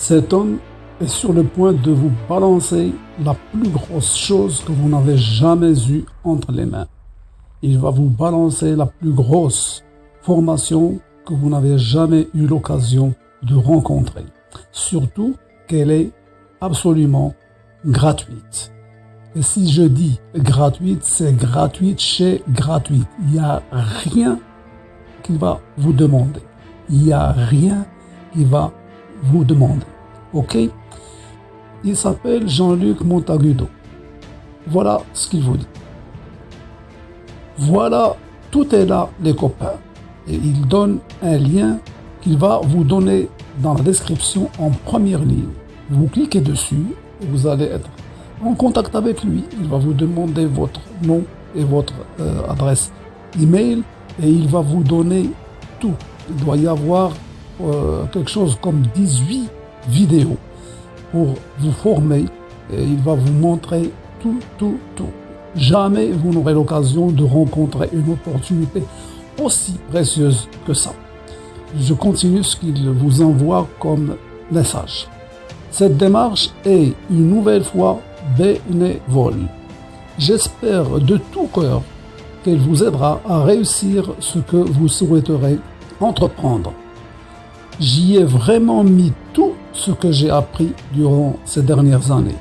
Cet homme est sur le point de vous balancer la plus grosse chose que vous n'avez jamais eue entre les mains. Il va vous balancer la plus grosse formation que vous n'avez jamais eu l'occasion de rencontrer. Surtout qu'elle est absolument gratuite. Et si je dis gratuite, c'est gratuite chez gratuite. Il n'y a rien qui va vous demander. Il n'y a rien qui va vous demander. OK? Il s'appelle Jean-Luc Montagudo. Voilà ce qu'il vous dit. Voilà, tout est là, les copains. Et il donne un lien qu'il va vous donner dans la description en première ligne. Vous cliquez dessus vous allez être en contact avec lui. Il va vous demander votre nom et votre euh, adresse email et il va vous donner tout. Il doit y avoir euh, quelque chose comme 18 vidéos pour vous former et il va vous montrer tout, tout, tout. Jamais vous n'aurez l'occasion de rencontrer une opportunité aussi précieuse que ça. Je continue ce qu'il vous envoie comme message. Cette démarche est une nouvelle fois bénévole. J'espère de tout cœur qu'elle vous aidera à réussir ce que vous souhaiterez entreprendre. J'y ai vraiment mis tout ce que j'ai appris durant ces dernières années.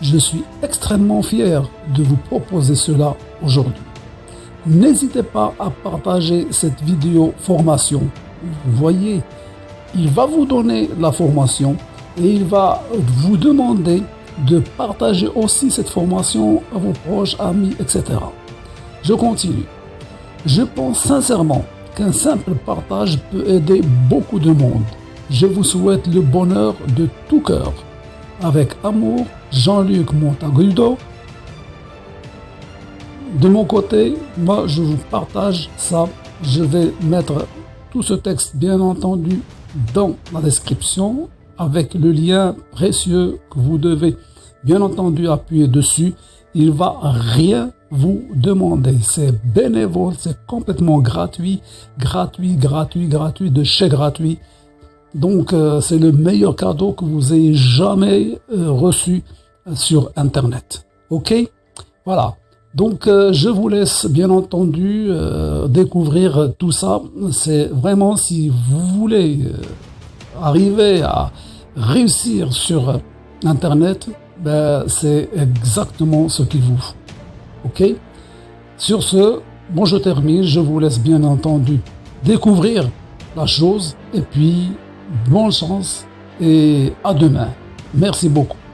Je suis extrêmement fier de vous proposer cela aujourd'hui. N'hésitez pas à partager cette vidéo formation. Vous voyez, il va vous donner la formation et il va vous demander de partager aussi cette formation à vos proches, amis, etc. Je continue. Je pense sincèrement qu'un simple partage peut aider beaucoup de monde. Je vous souhaite le bonheur de tout cœur. Avec amour, Jean-Luc Montagudo. De mon côté, moi je vous partage ça. Je vais mettre tout ce texte bien entendu dans la description avec le lien précieux que vous devez bien entendu appuyer dessus. Il va rien vous demander. C'est bénévole, c'est complètement gratuit, gratuit, gratuit, gratuit, de chez gratuit. Donc euh, c'est le meilleur cadeau que vous ayez jamais euh, reçu sur Internet. Ok? Voilà. Donc euh, je vous laisse bien entendu découvrir tout ça. C'est vraiment si vous voulez arriver à réussir sur Internet, ben, c'est exactement ce qu'il vous faut. Sur ce, bon je termine, je vous laisse bien entendu découvrir la chose et puis bonne chance et à demain. Merci beaucoup.